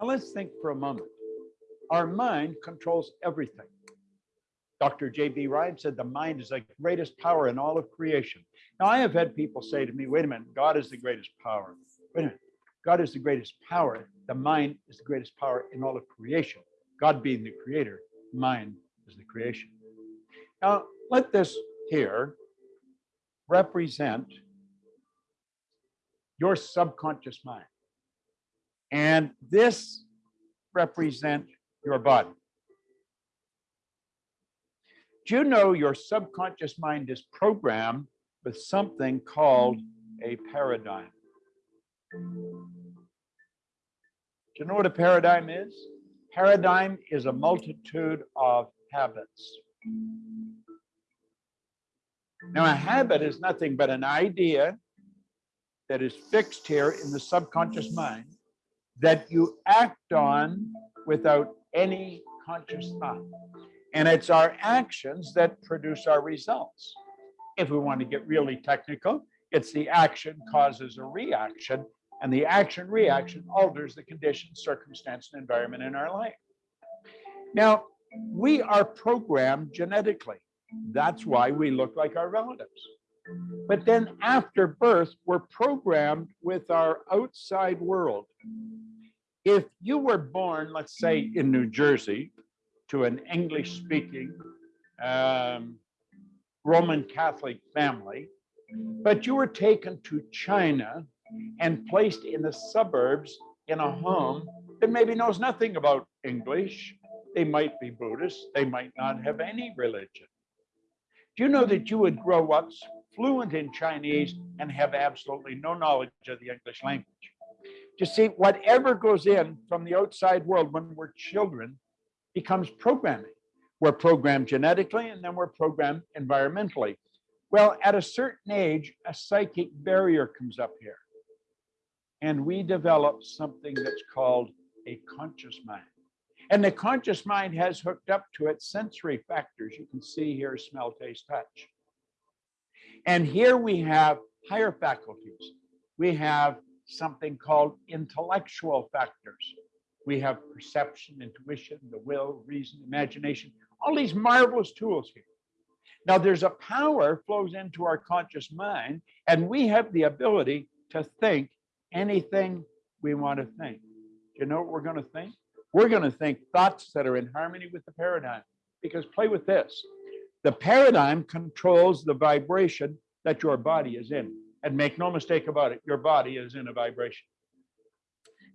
Now let's think for a moment. Our mind controls everything. Dr. J.B. Rhine said the mind is the greatest power in all of creation. Now, I have had people say to me, wait a minute, God is the greatest power. Wait a minute, God is the greatest power. The mind is the greatest power in all of creation. God being the creator, mind is the creation. Now, let this here represent your subconscious mind. And this represent your body. Do you know your subconscious mind is programmed with something called a paradigm? Do you know what a paradigm is? Paradigm is a multitude of habits. Now, a habit is nothing but an idea that is fixed here in the subconscious mind that you act on without any conscious thought. And it's our actions that produce our results. If we want to get really technical, it's the action causes a reaction, and the action reaction alters the conditions, circumstance, and environment in our life. Now, we are programmed genetically. That's why we look like our relatives. But then after birth, we're programmed with our outside world. If you were born, let's say in New Jersey, to an English speaking um, Roman Catholic family, but you were taken to China and placed in the suburbs in a home that maybe knows nothing about English. They might be Buddhist, they might not have any religion. Do you know that you would grow up fluent in Chinese and have absolutely no knowledge of the English language? You see, whatever goes in from the outside world when we're children becomes programming. We're programmed genetically and then we're programmed environmentally. Well, at a certain age, a psychic barrier comes up here. And we develop something that's called a conscious mind. And the conscious mind has hooked up to its sensory factors. You can see here smell, taste, touch. And here we have higher faculties. We have something called intellectual factors. We have perception, intuition, the will, reason, imagination, all these marvelous tools here. Now, there's a power flows into our conscious mind, and we have the ability to think anything we want to think. Do you know what we're going to think? We're going to think thoughts that are in harmony with the paradigm. Because play with this the paradigm controls the vibration that your body is in. And make no mistake about it, your body is in a vibration.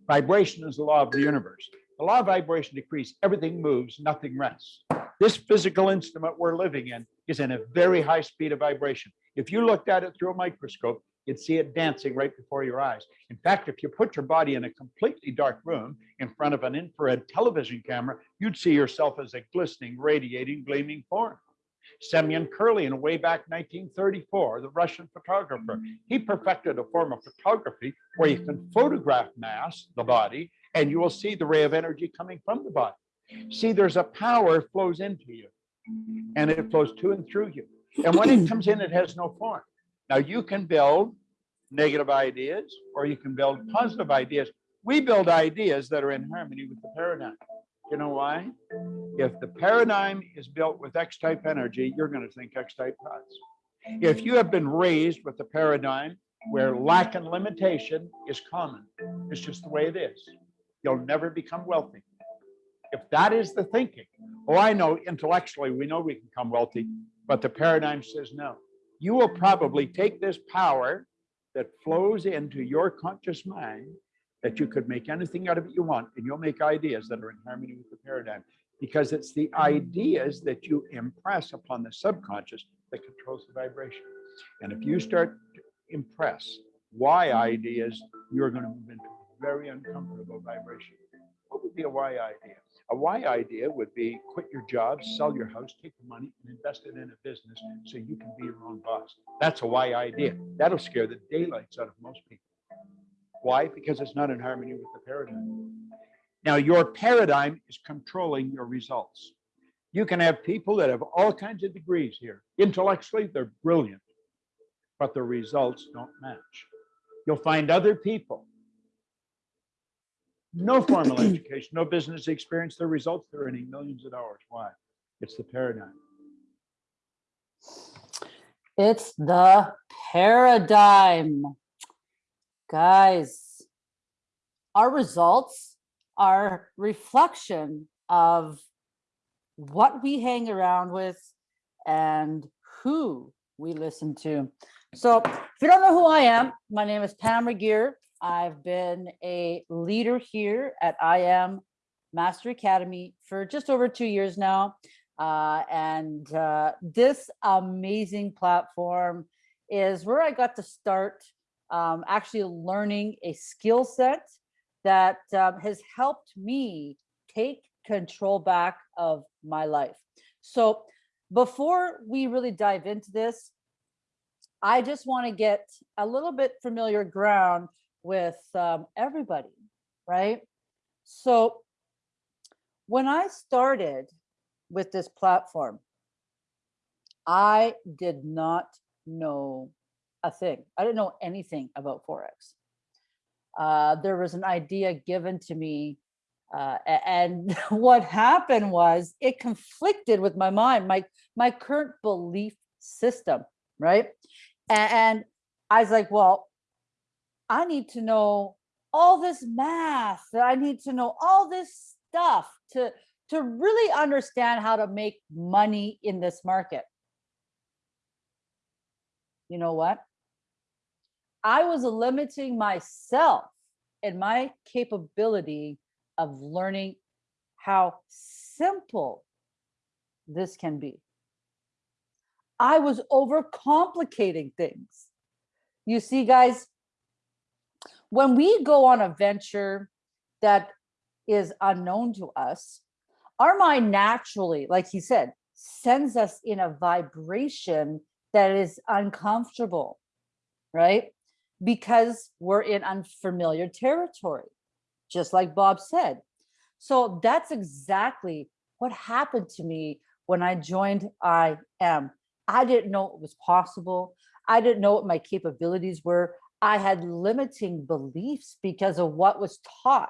Vibration is the law of the universe. The law of vibration decrees, everything moves, nothing rests. This physical instrument we're living in is in a very high speed of vibration. If you looked at it through a microscope, you'd see it dancing right before your eyes. In fact, if you put your body in a completely dark room in front of an infrared television camera, you'd see yourself as a glistening, radiating, gleaming form. Semyon Kirlian, way back 1934, the Russian photographer, he perfected a form of photography where you can photograph mass, the body, and you will see the ray of energy coming from the body. See, there's a power flows into you, and it flows to and through you. And when it comes in, it has no form. Now, you can build negative ideas or you can build positive ideas. We build ideas that are in harmony with the paradigm. You know why? If the paradigm is built with X-type energy, you're going to think X-type thoughts. If you have been raised with the paradigm where lack and limitation is common, it's just the way it is. You'll never become wealthy. If that is the thinking, oh, I know intellectually we know we can become wealthy, but the paradigm says no. You will probably take this power that flows into your conscious mind that you could make anything out of it you want, and you'll make ideas that are in harmony with the paradigm because it's the ideas that you impress upon the subconscious that controls the vibration. And if you start to impress why ideas, you're going to move into a very uncomfortable vibration. What would be a why idea? A why idea would be quit your job, sell your house, take the money and invest it in a business so you can be your own boss. That's a why idea. That'll scare the daylights out of most people. Why? Because it's not in harmony with the paradigm. Now, your paradigm is controlling your results. You can have people that have all kinds of degrees here. Intellectually, they're brilliant, but the results don't match. You'll find other people no formal education, no business experience, their results, they're earning millions of dollars. Why? It's the paradigm. It's the paradigm. Guys, our results are reflection of what we hang around with and who we listen to. So if you don't know who I am, my name is Pam Regier. I've been a leader here at I Am Master Academy for just over two years now. Uh, and uh, this amazing platform is where I got to start um, actually learning a skill set that um, has helped me take control back of my life. So before we really dive into this, I just want to get a little bit familiar ground with um, everybody, right? So when I started with this platform, I did not know a thing. I didn't know anything about Forex. Uh, there was an idea given to me uh, and what happened was it conflicted with my mind, my, my current belief system, right? And, I was like, well, I need to know all this math. I need to know all this stuff to, to really understand how to make money in this market. You know what? I was limiting myself and my capability of learning how simple this can be. I was overcomplicating things. You see, guys, when we go on a venture that is unknown to us, our mind naturally, like he said, sends us in a vibration that is uncomfortable, right? Because we're in unfamiliar territory, just like Bob said. So that's exactly what happened to me when I joined I Am. I didn't know it was possible. I didn't know what my capabilities were. I had limiting beliefs because of what was taught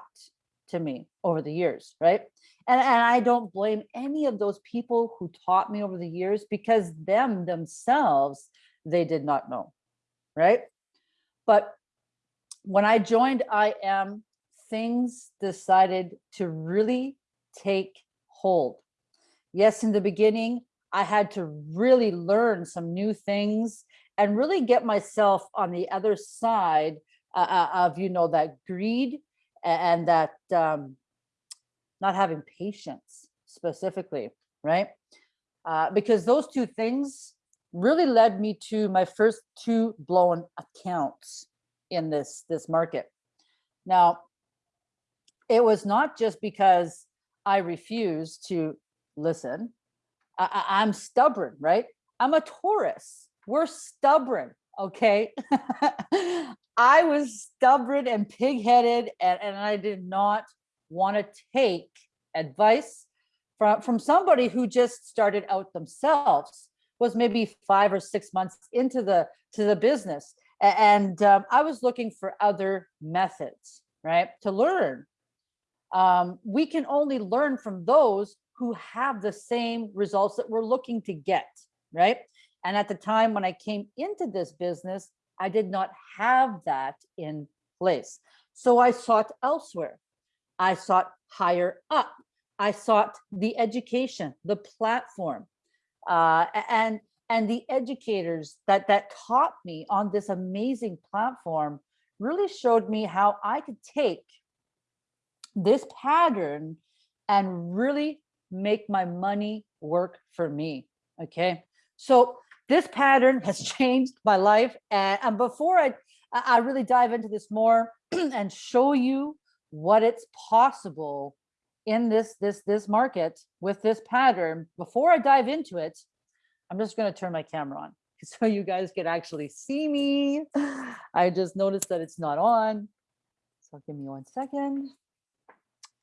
to me over the years, right? And, and I don't blame any of those people who taught me over the years because them themselves, they did not know, right? But when I joined I Am, things decided to really take hold. Yes, in the beginning, I had to really learn some new things and really get myself on the other side uh, uh, of, you know, that greed and that um, not having patience specifically, right? Uh, because those two things really led me to my first two blown accounts in this, this market. Now, it was not just because I refused to listen. I, I'm stubborn, right? I'm a Taurus we're stubborn okay i was stubborn and pig-headed and, and i did not want to take advice from from somebody who just started out themselves was maybe five or six months into the to the business and um, i was looking for other methods right to learn um, we can only learn from those who have the same results that we're looking to get right and at the time when I came into this business, I did not have that in place. So I sought elsewhere. I sought higher up. I sought the education, the platform, uh, and and the educators that that taught me on this amazing platform really showed me how I could take this pattern and really make my money work for me. Okay, so this pattern has changed my life. And, and before I, I really dive into this more and show you what it's possible in this, this, this market with this pattern, before I dive into it, I'm just going to turn my camera on so you guys can actually see me. I just noticed that it's not on. So give me one second.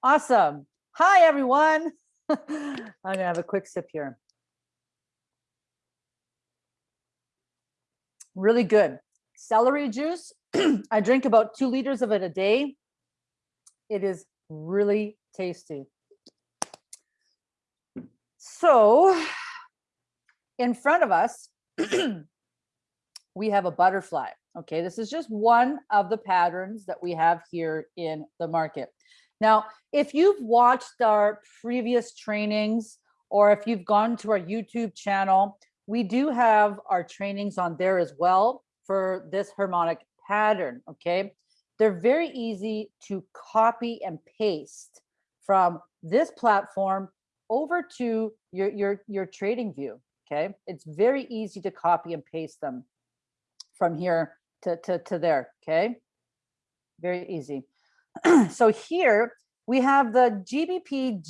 Awesome. Hi, everyone. I'm gonna have a quick sip here. really good. Celery juice, I drink about two liters of it a day. It is really tasty. So in front of us, we have a butterfly. Okay, this is just one of the patterns that we have here in the market. Now, if you've watched our previous trainings or if you've gone to our YouTube channel, we do have our trainings on there as well for this harmonic pattern, okay? They're very easy to copy and paste from this platform over to your, your, your TradingView, okay? It's very easy to copy and paste them from here to, to, to there, okay? Very easy. so here we have the GBP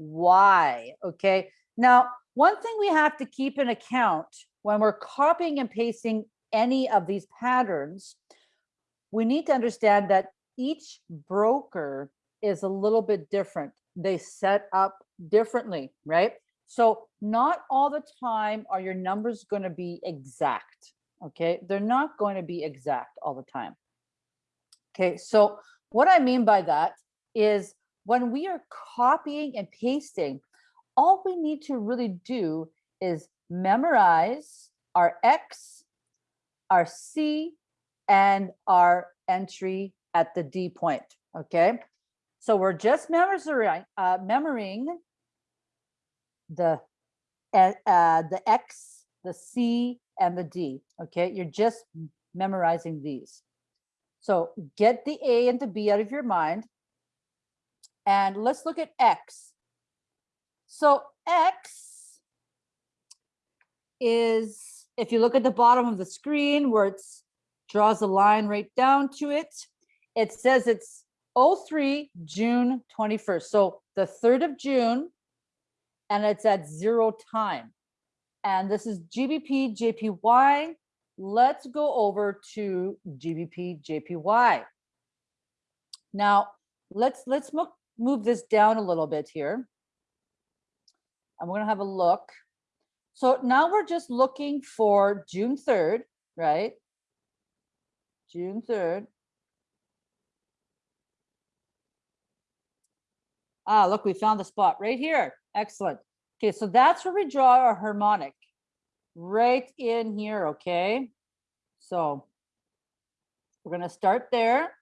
JPY, okay? Now, one thing we have to keep in account when we're copying and pasting any of these patterns, we need to understand that each broker is a little bit different. They set up differently, right? So not all the time are your numbers going to be exact. Okay, they're not going to be exact all the time. Okay, so what I mean by that is when we are copying and pasting, all we need to really do is memorize our X, our C, and our entry at the D point, okay? So we're just memorizing, uh, the, uh, the X, the C, and the D, okay? You're just memorizing these. So get the A and the B out of your mind. And let's look at X. So X is, if you look at the bottom of the screen where it draws a line right down to it, it says it's 03 June 21st. So the 3rd of June, and it's at zero time. And this is GBP JPY. Let's go over to GBP JPY. Now, let's let's mo move this down a little bit here. And we're gonna have a look. So now we're just looking for June 3rd, right? June 3rd. Ah, look, we found the spot right here. Excellent. Okay, so that's where we draw our harmonic right in here, okay? So we're going to start there.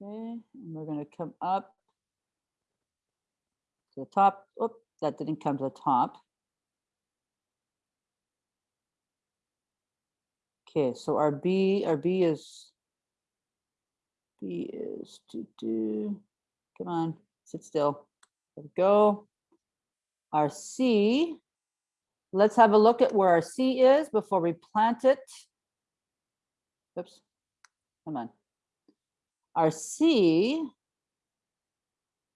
Okay, and we're going to come up to the top. Oop, that didn't come to the top. Okay, so our B, our B is, B is to do, come on, sit still. There we go. Our C, let's have a look at where our C is before we plant it. Oops, come on. Our C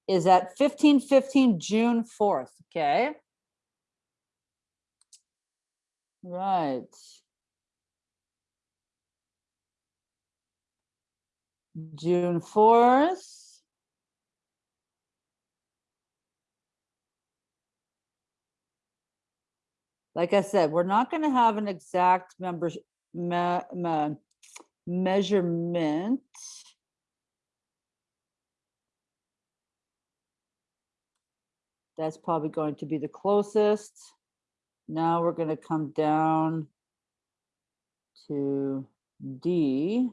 is at 1515 June 4th, okay? Right. June 4th. Like I said, we're not going to have an exact members me, me, measurement. That's probably going to be the closest. Now we're going to come down to D.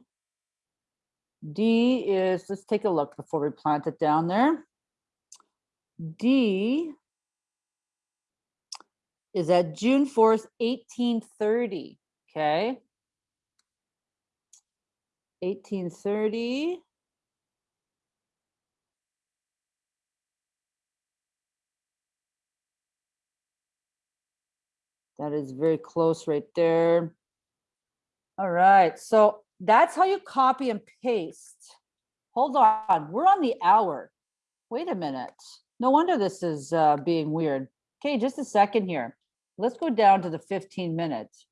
D is, let's take a look before we plant it down there. D is at June 4th, 1830, okay? 1830. That is very close right there. All right, so that's how you copy and paste. Hold on, we're on the hour. Wait a minute. No wonder this is uh, being weird. Okay, just a second here. Let's go down to the 15 minutes.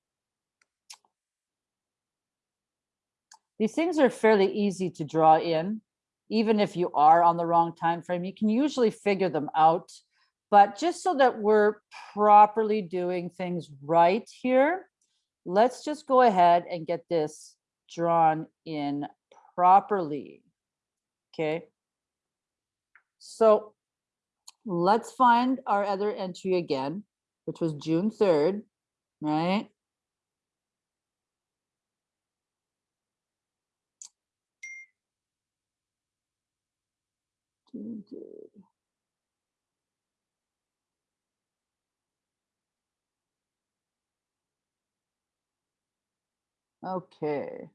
These things are fairly easy to draw in. Even if you are on the wrong time frame, you can usually figure them out. But just so that we're properly doing things right here, let's just go ahead and get this drawn in properly. Okay. So let's find our other entry again, which was June 3rd, right? June 3rd. Okay.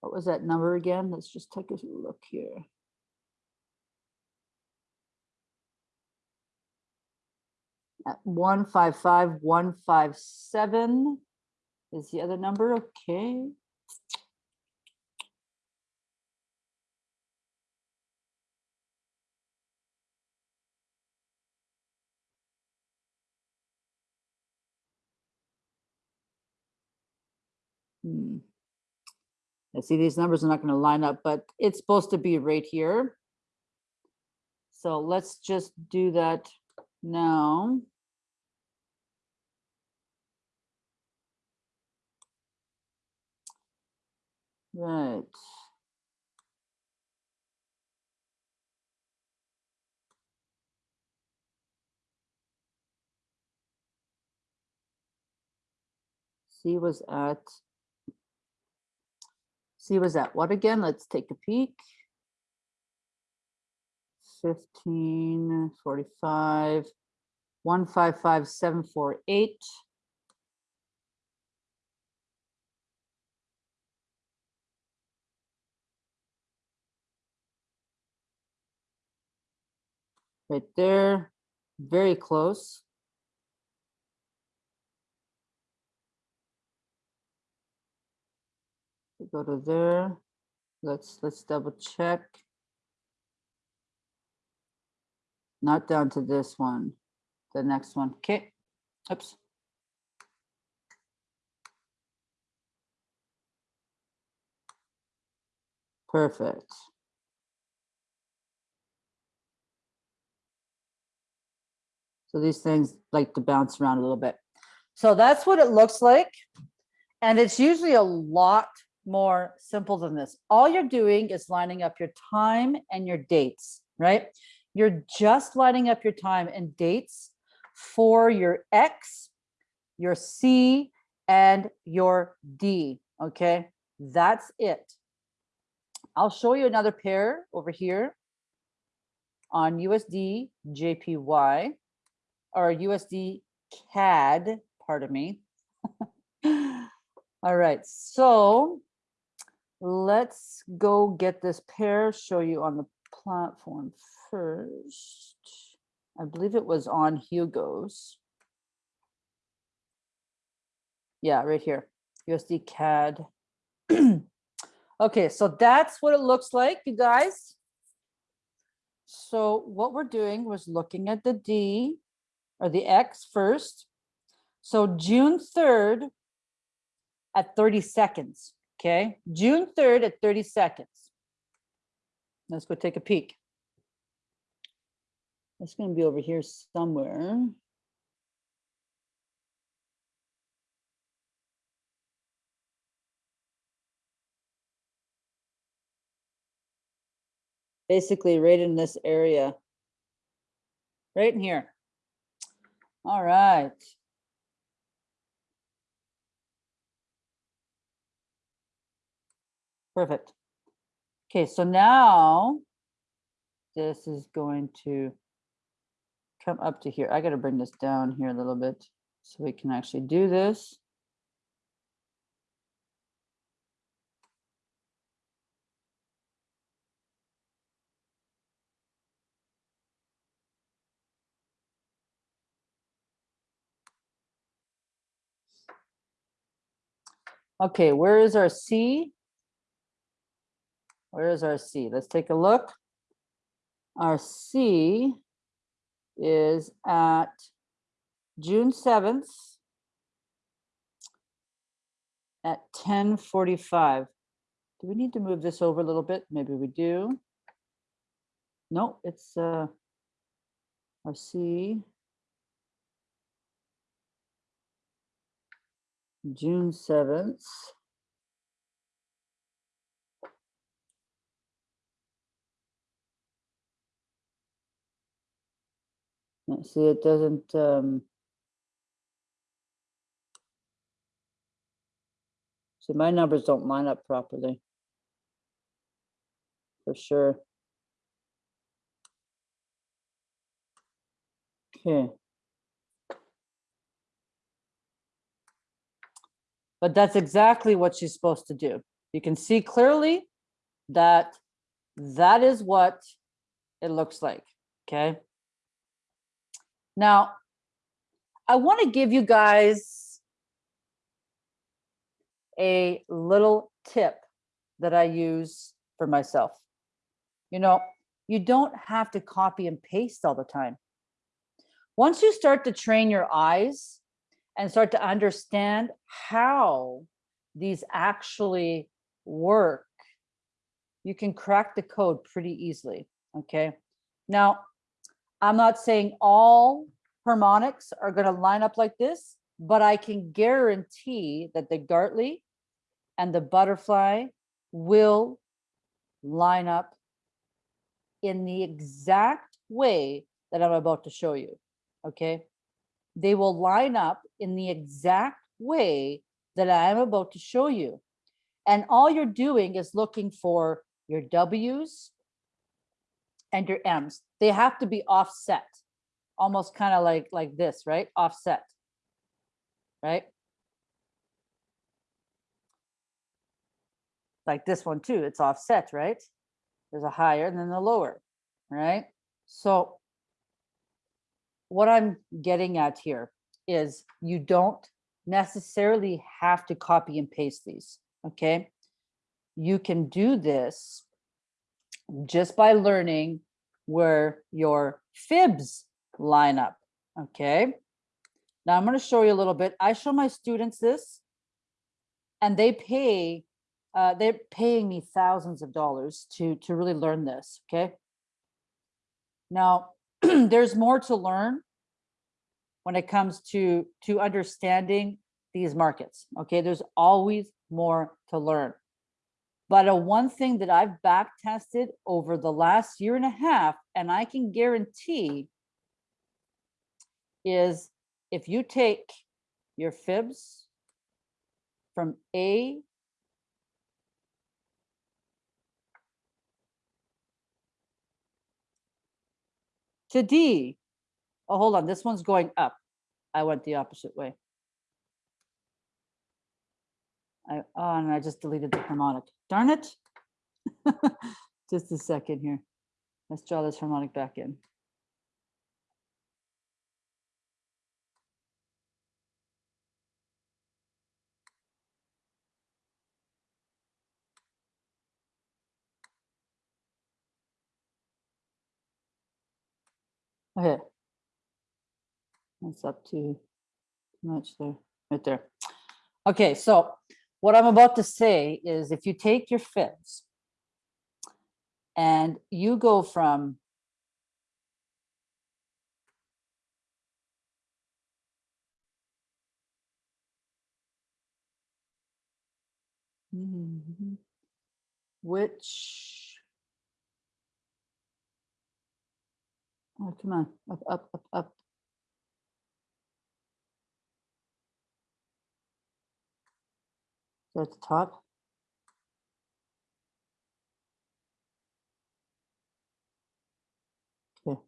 What was that number again? Let's just take a look here. At one five five one five seven is the other number, okay? Hmm. I see these numbers are not gonna line up, but it's supposed to be right here. So let's just do that now. Right. C was at. C was at what again? Let's take a peek. Fifteen forty-five, one five five seven four eight. Right there, very close. Go to there. Let's, let's double check. Not down to this one, the next one. Okay, oops. Perfect. So these things like to bounce around a little bit. So that's what it looks like. And it's usually a lot more simple than this. All you're doing is lining up your time and your dates, right? You're just lining up your time and dates for your X, your C, and your D, okay? That's it. I'll show you another pair over here on USD JPY or USD CAD, pardon me. All right, so let's go get this pair, show you on the platform first. I believe it was on Hugo's. Yeah, right here, USD CAD. Okay, so that's what it looks like, you guys. So what we're doing was looking at the D or the X first. So June 3rd at 30 seconds, okay? June 3rd at 30 seconds. Let's go take a peek. It's gonna be over here somewhere. Basically right in this area. Right in here. All right. Perfect. Okay, so now this is going to come up to here. I got to bring this down here a little bit so we can actually do this. Okay, where is our C? Where is our C? Let's take a look. Our C is at June 7th at 10:45. Do we need to move this over a little bit? Maybe we do. No, it's uh I see. June seventh. See, it doesn't, um. See, my numbers don't line up properly. For sure. Okay. But that's exactly what she's supposed to do. You can see clearly that that is what it looks like, okay? Now, I want to give you guys a little tip that I use for myself. You know, you don't have to copy and paste all the time. Once you start to train your eyes and start to understand how these actually work, you can crack the code pretty easily, okay? Now, I'm not saying all harmonics are gonna line up like this, but I can guarantee that the Gartley and the butterfly will line up in the exact way that I'm about to show you, okay? They will line up in the exact way that I am about to show you. And all you're doing is looking for your W's and your M's. They have to be offset, almost kind of like, like this, right? Offset, right? Like this one too, it's offset, right? There's a higher and then the lower, right? So what I'm getting at here is you don't necessarily have to copy and paste these, okay? You can do this just by learning where your fibs line up, okay? Now I'm gonna show you a little bit. I show my students this and they pay, uh, they're paying me thousands of dollars to, to really learn this, okay? Now, there's more to learn when it comes to, to understanding these markets, okay? There's always more to learn. But a one thing that I've back tested over the last year and a half, and I can guarantee is if you take your fibs from A to D. Oh, hold on, this one's going up. I went the opposite way. I, oh, and I just deleted the harmonic. Darn it. Just a second here. Let's draw this harmonic back in. Okay. That's up to too much there, right there. Okay, so what I'm about to say is if you take your fibs and you go from Mhm. which oh come on up up up up At the top. Okay.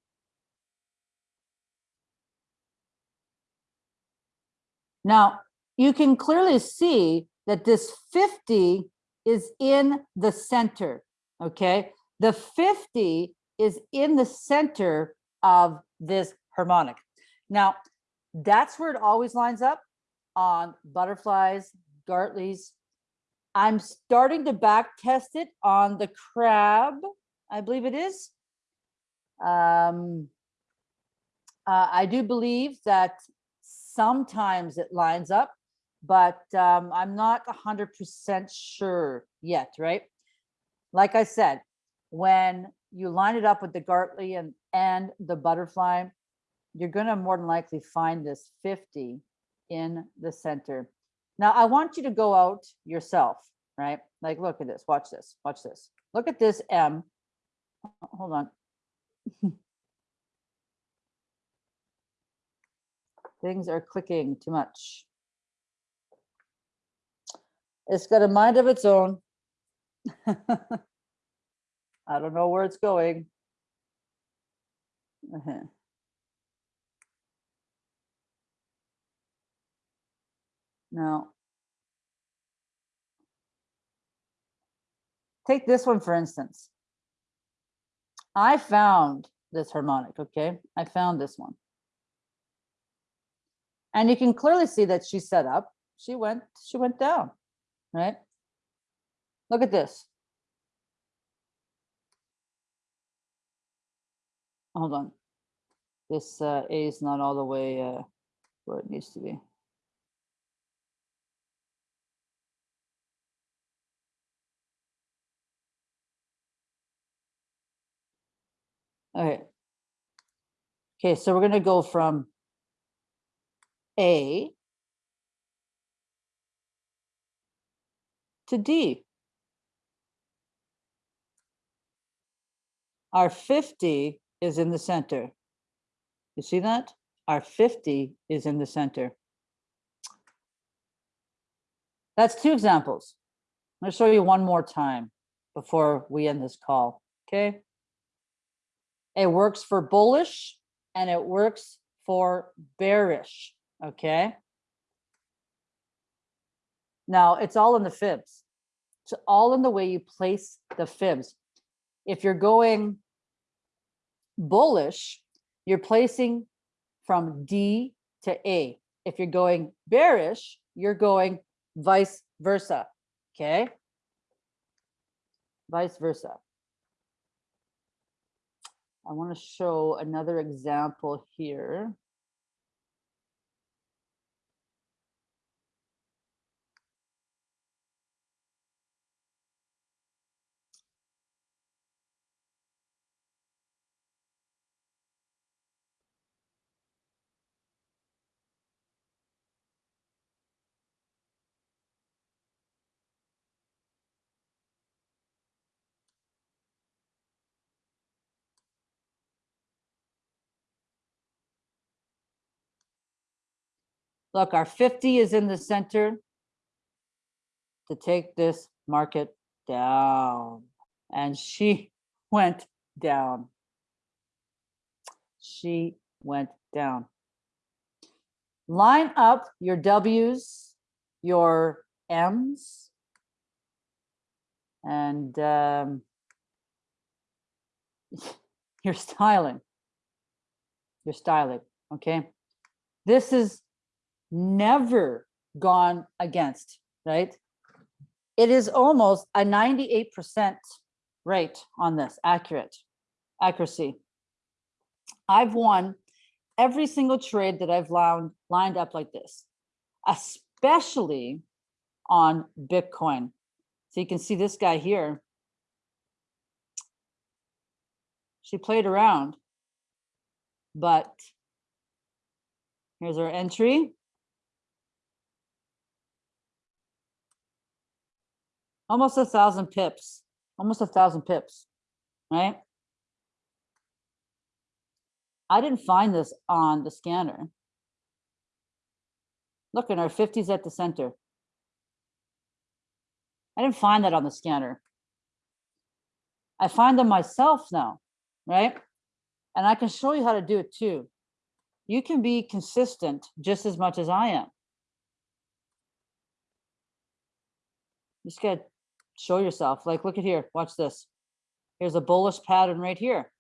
Now, you can clearly see that this 50 is in the center, okay? The 50 is in the center of this harmonic. Now, that's where it always lines up on butterflies, Gartley's. I'm starting to back test it on the crab, I believe it is. Um, uh, I do believe that sometimes it lines up, but um, I'm not 100% sure yet, right? Like I said, when you line it up with the Gartley and, and the butterfly, you're gonna more than likely find this 50 in the center. Now, I want you to go out yourself, right? Like, look at this, watch this, watch this. Look at this M. Hold on. Things are clicking too much. It's got a mind of its own. I don't know where it's going. Uh-huh. Now. Take this one, for instance. I found this harmonic, okay? I found this one. And you can clearly see that she set up, she went, she went down, right? Look at this. Hold on. This uh, A is not all the way uh, where it needs to be. Okay. Okay, so we're gonna go from A to D. Our 50 is in the center. You see that? Our 50 is in the center. That's two examples. I'm gonna show you one more time before we end this call, okay? It works for bullish and it works for bearish, okay? Now, it's all in the fibs. It's all in the way you place the fibs. If you're going bullish, you're placing from D to A. If you're going bearish, you're going vice versa, okay? Vice versa. I want to show another example here. Look, our 50 is in the center to take this market down. And she went down. She went down. Line up your W's, your M's, and um, your styling. Your styling, okay? This is never gone against, right? It is almost a 98% rate on this, accurate, accuracy. I've won every single trade that I've lined, lined up like this, especially on Bitcoin. So you can see this guy here. She played around, but here's our entry. Almost a thousand pips, almost a thousand pips, right? I didn't find this on the scanner. Look at our 50s at the center. I didn't find that on the scanner. I find them myself now, right? And I can show you how to do it too. You can be consistent just as much as I am. You just gotta show yourself. Like, look at here, watch this. Here's a bullish pattern right here.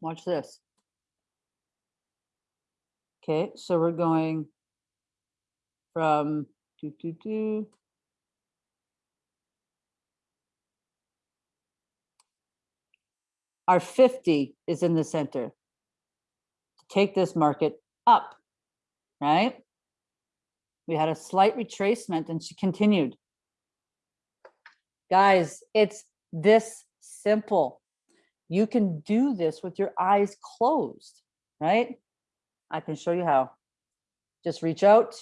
Watch this. Okay, so we're going from do, do, do. Our 50 is in the center to take this market up, right? We had a slight retracement and she continued. Guys, it's this simple. You can do this with your eyes closed, right? I can show you how. Just reach out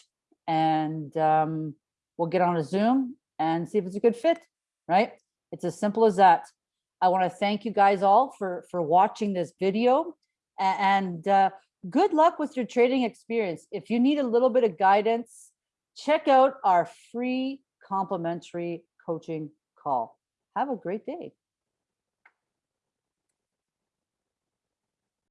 and um, we'll get on a Zoom and see if it's a good fit, right? It's as simple as that. I want to thank you guys all for for watching this video and uh, good luck with your trading experience. If you need a little bit of guidance, check out our free complimentary coaching call. Have a great day.